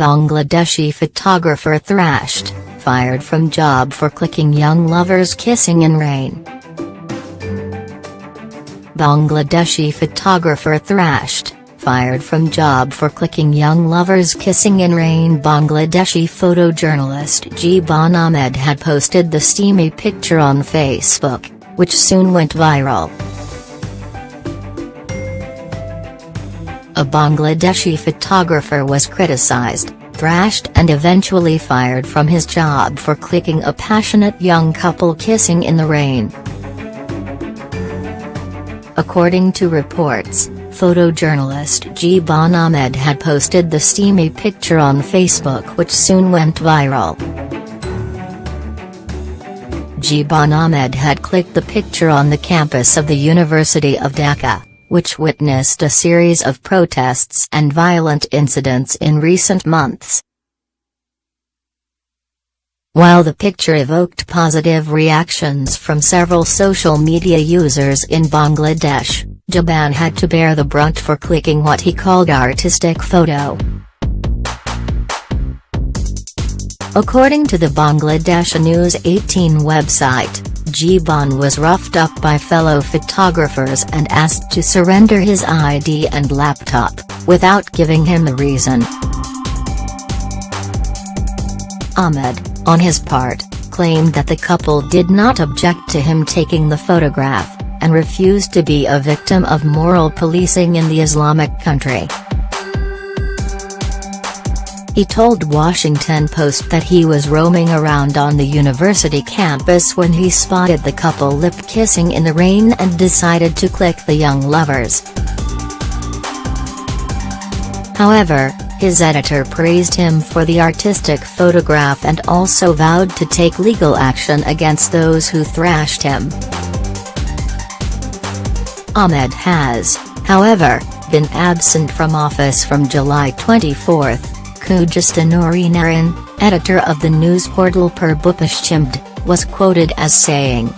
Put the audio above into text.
Bangladeshi photographer thrashed, fired from job for clicking young lovers kissing in rain. Bangladeshi photographer thrashed, fired from job for clicking young lovers kissing in rain Bangladeshi photojournalist Jeeban Ahmed had posted the steamy picture on Facebook, which soon went viral. A Bangladeshi photographer was criticized, thrashed and eventually fired from his job for clicking a passionate young couple kissing in the rain. According to reports, photojournalist Jeeban Ahmed had posted the steamy picture on Facebook which soon went viral. Jeeban Ahmed had clicked the picture on the campus of the University of Dhaka, which witnessed a series of protests and violent incidents in recent months. While the picture evoked positive reactions from several social media users in Bangladesh, Jeeban had to bear the brunt for clicking what he called artistic photo. According to the Bangladesh News 18 website, Jeeban was roughed up by fellow photographers and asked to surrender his ID and laptop, without giving him a reason. Ahmed, on his part, claimed that the couple did not object to him taking the photograph, and refused to be a victim of moral policing in the Islamic country. He told Washington Post that he was roaming around on the university campus when he spotted the couple lip-kissing in the rain and decided to click the young lovers. However, his editor praised him for the artistic photograph and also vowed to take legal action against those who thrashed him. Ahmed has, however, been absent from office from July 24. Khujesta Noor-e-Naharin, editor of the news portal Purboposhchimbd, was quoted as saying,